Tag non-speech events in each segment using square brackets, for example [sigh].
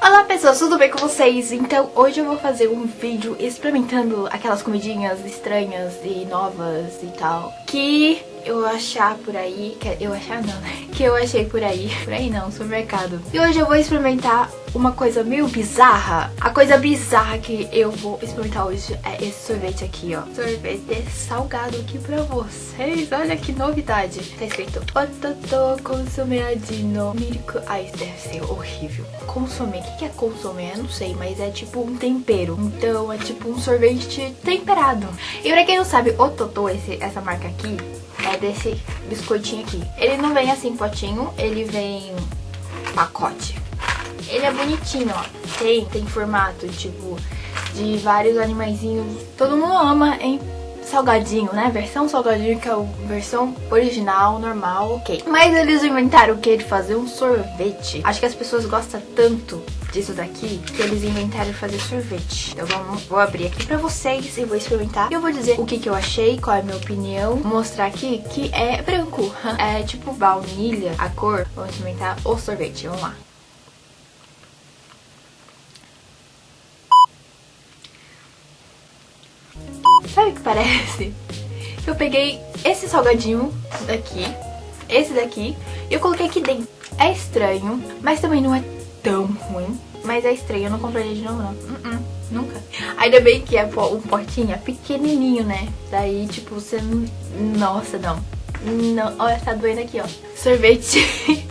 Olá pessoas, tudo bem com vocês? Então hoje eu vou fazer um vídeo experimentando aquelas comidinhas estranhas e novas e tal Que eu achar por aí, que eu achar não? Que eu achei por aí, [laughs] por aí não, supermercado. E hoje eu vou experimentar uma coisa meio bizarra. A coisa bizarra que eu vou experimentar hoje é esse sorvete aqui, ó. Sorvete salgado aqui pra vocês. Olha que novidade. Tá escrito Ototo consumeadino milk. Ai, deve ser horrível. Consomê. O que é consomê? Eu não sei, mas é tipo um tempero. Então é tipo um sorvete temperado. E pra quem não sabe, Ototo, esse, essa marca aqui, é desse biscoitinho aqui. Ele não vem assim potinho, ele vem pacote. Ele é bonitinho, ó. Tem, tem formato, tipo, de vários animaizinhos. Todo mundo ama, hein? salgadinho, né? Versão salgadinho, que é a versão original, normal, ok. Mas eles inventaram o que? De fazer um sorvete. Acho que as pessoas gostam tanto disso daqui que eles inventaram fazer sorvete. Então vamos, vou abrir aqui pra vocês e vou experimentar. E eu vou dizer o que, que eu achei, qual é a minha opinião. Vou mostrar aqui que é branco. [laughs] É tipo baunilha a cor. Vamos experimentar o sorvete. Vamos lá. Sabe o que parece? Eu peguei esse salgadinho daqui, esse daqui, e eu coloquei aqui dentro. É estranho, mas também não é tão ruim. Mas é estranho, eu não compraria de novo não. Uh -uh, nunca. Ainda bem que é um potinho é pequenininho, né? Daí, tipo, você. Nossa, não. não. Olha, tá doendo aqui, ó. Sorvete. [laughs]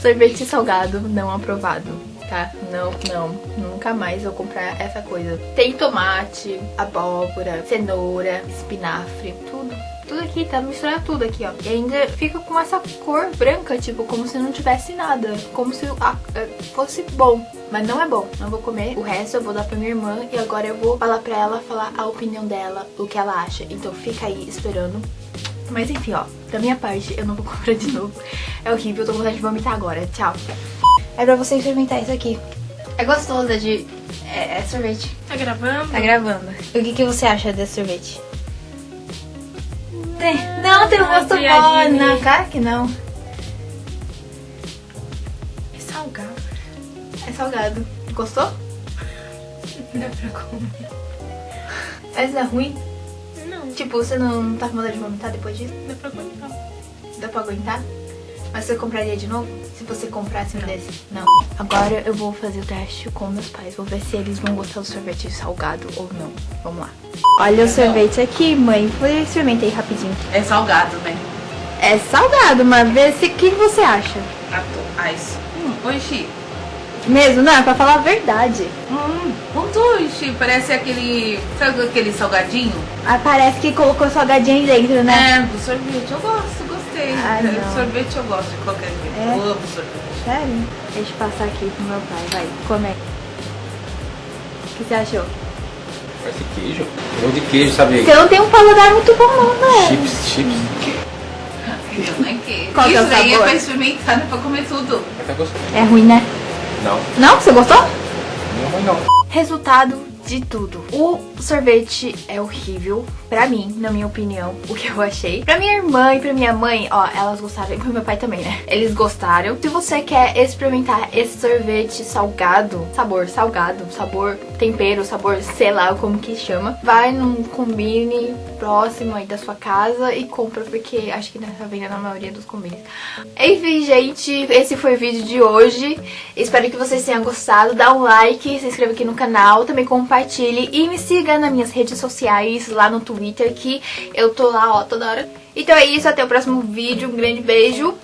Sorvete salgado não aprovado, tá? Não, não. Nunca mais vou comprar essa coisa. Tem tomate, abóbora, cenoura, espinafre, tudo tudo aqui, tá misturado tudo aqui, ó. E ainda fica com essa cor branca, tipo, como se não tivesse nada. Como se ah, fosse bom. Mas não é bom, não vou comer. O resto eu vou dar pra minha irmã e agora eu vou falar pra ela, falar a opinião dela, o que ela acha. Então fica aí esperando. Mas enfim, ó, da minha parte eu não vou [laughs] comprar de novo. É horrível, eu tô com vontade de vomitar agora. Tchau. É pra você experimentar isso aqui. É gostoso, é de... É, é sorvete. Tá gravando? Tá gravando. O que, que você acha desse sorvete? Tem. Não, tem um gosto bom. Não, cara que não. É salgado. É salgado. Gostou? Dá pra comer. Mas é ruim? Não. Tipo, você não tá com vontade de vomitar depois disso? Dá pra aguentar. Dá pra aguentar? Mas você compraria de novo? Se você comprasse um desse? Não. Agora eu vou fazer o teste com meus pais. Vou ver se eles vão gostar do sorvete salgado ou não. Vamos lá. Olha o sorvete aqui, mãe. Eu experimentei rapidinho. É salgado, né? É salgado, mas vê se o que você acha. Ah, isso. Hum, oxi. Mesmo? Não, é pra falar a verdade. Hum, muito. Parece aquele... Sabe aquele salgadinho? Ah, parece que colocou salgadinho aí dentro, né? É, do sorvete. Eu gosto, gostei. Ah, não. Sorvete eu gosto de qualquer jeito. É? Eu amo sorvete. Sério? Deixa eu passar aqui pro meu pai. Vai, come. O que você achou? Parece queijo. Ou de queijo, sabe? Você não tem um paladar muito bom não, né? Chips, chips. Não é que... Qual que é o Isso aí é pra experimentar, não é pra comer tudo. Gostei. É ruim, né? Não, Não? Você gostou? não, mas não. Resultado de tudo. O sorvete é horrível, pra mim, na minha opinião, o que eu achei. Pra minha irmã e pra minha mãe, ó, elas gostaram, e pro meu pai também, né? Eles gostaram. Se você quer experimentar esse sorvete salgado, sabor salgado, sabor tempero, sabor sei lá como que chama, vai num combine próximo aí da sua casa e compra, porque acho que tá vendo na maioria dos combines. Enfim, gente, esse foi o vídeo de hoje. Espero que vocês tenham gostado. Dá um like, se inscreva aqui no canal, também compartilhe e me siga nas minhas redes sociais, lá no Twitter, que eu tô lá, ó, toda hora. Então é isso, até o próximo vídeo. Um grande beijo.